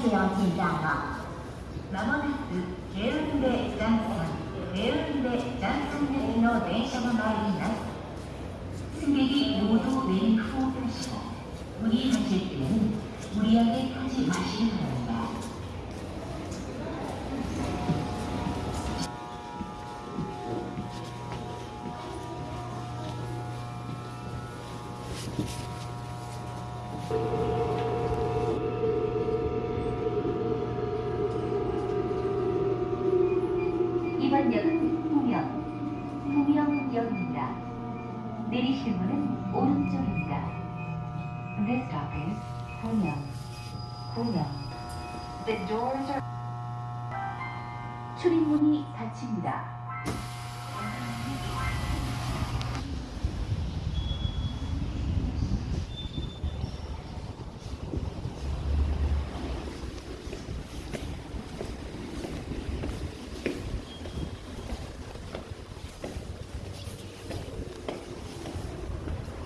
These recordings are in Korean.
必要はまもなく慶雲で段差慶雲で段差駅の電車が参ります次に労働電気放り始めて県り上火事マシン Is 부명, 부명. The doors are 출입문이 닫힙니다.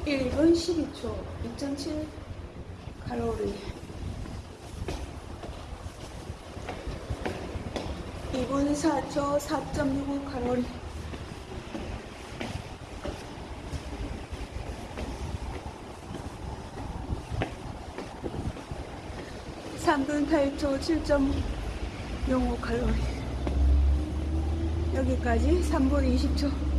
일분 12초 2.7 칼로리. 2분 4초 4.65 칼로리. 삼분 8초 7.05 칼로리. 여기까지 3분 20초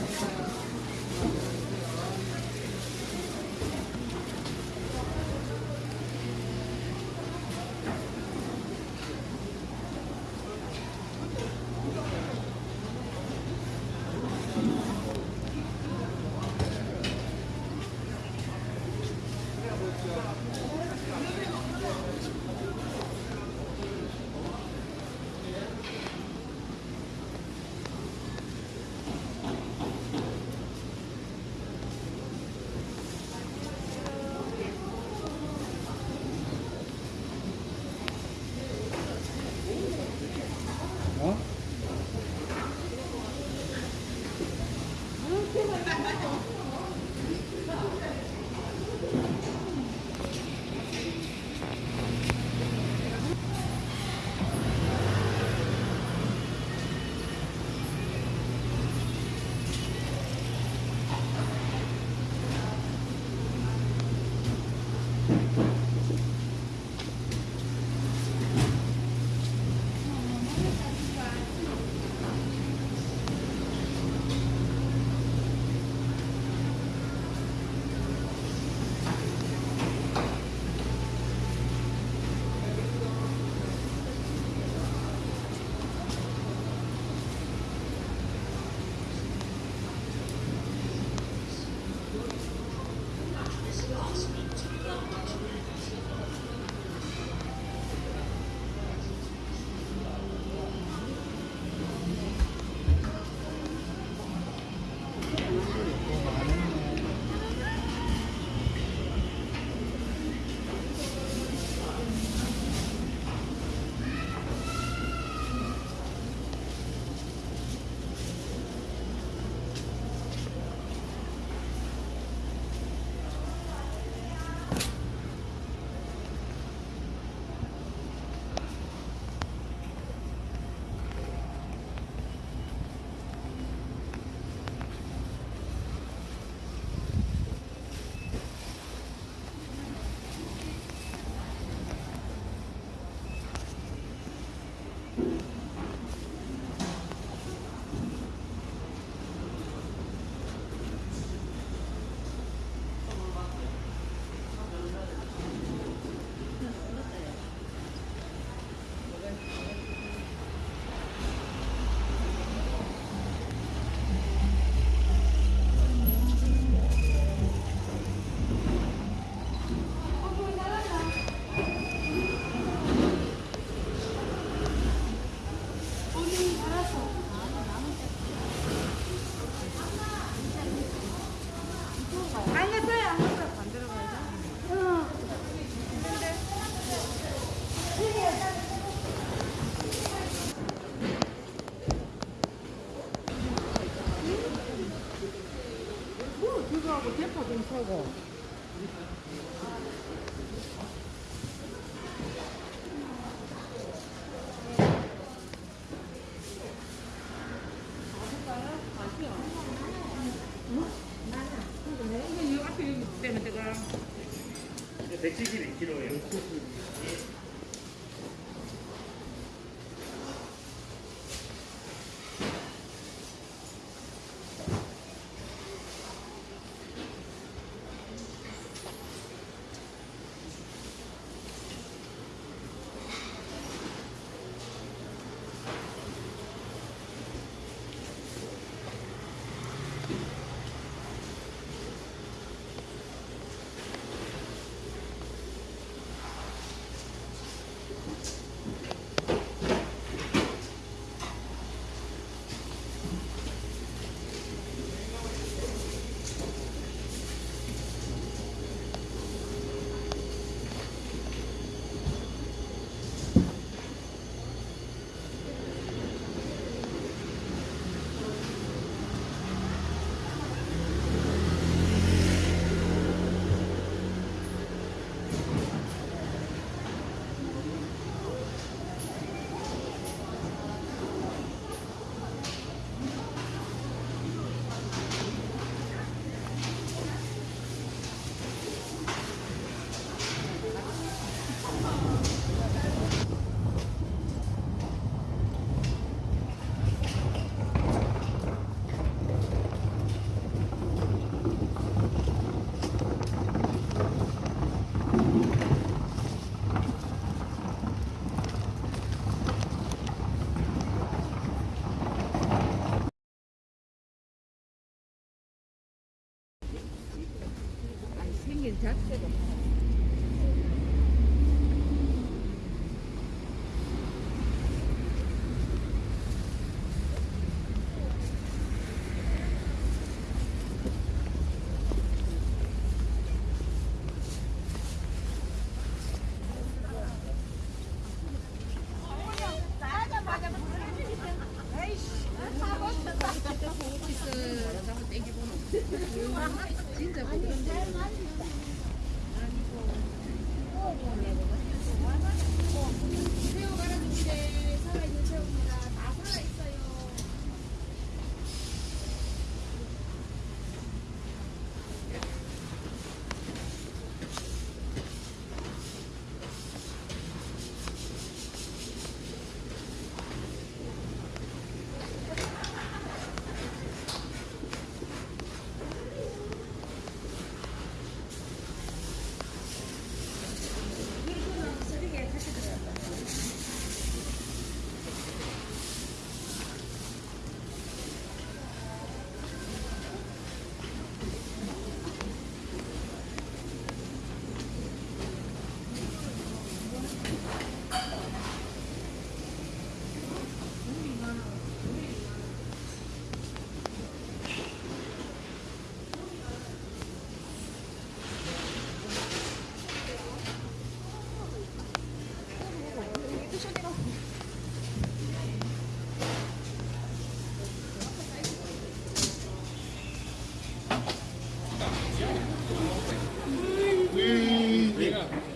何?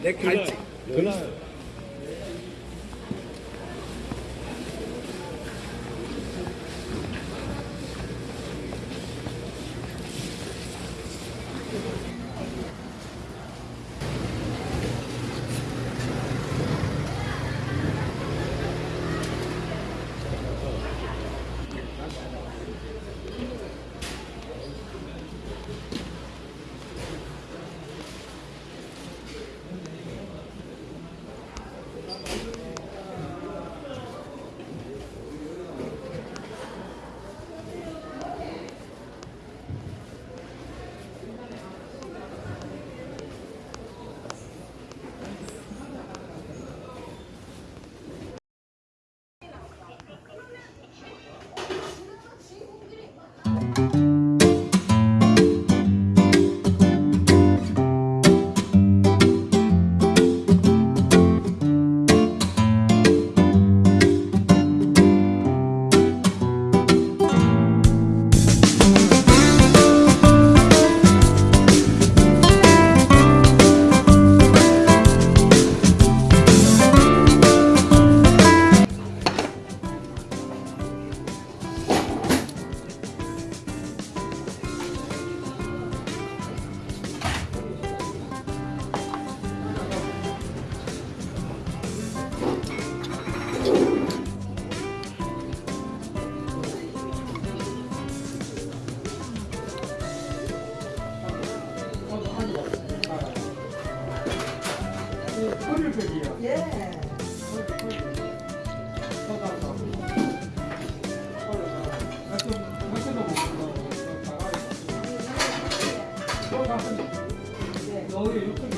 你看 아,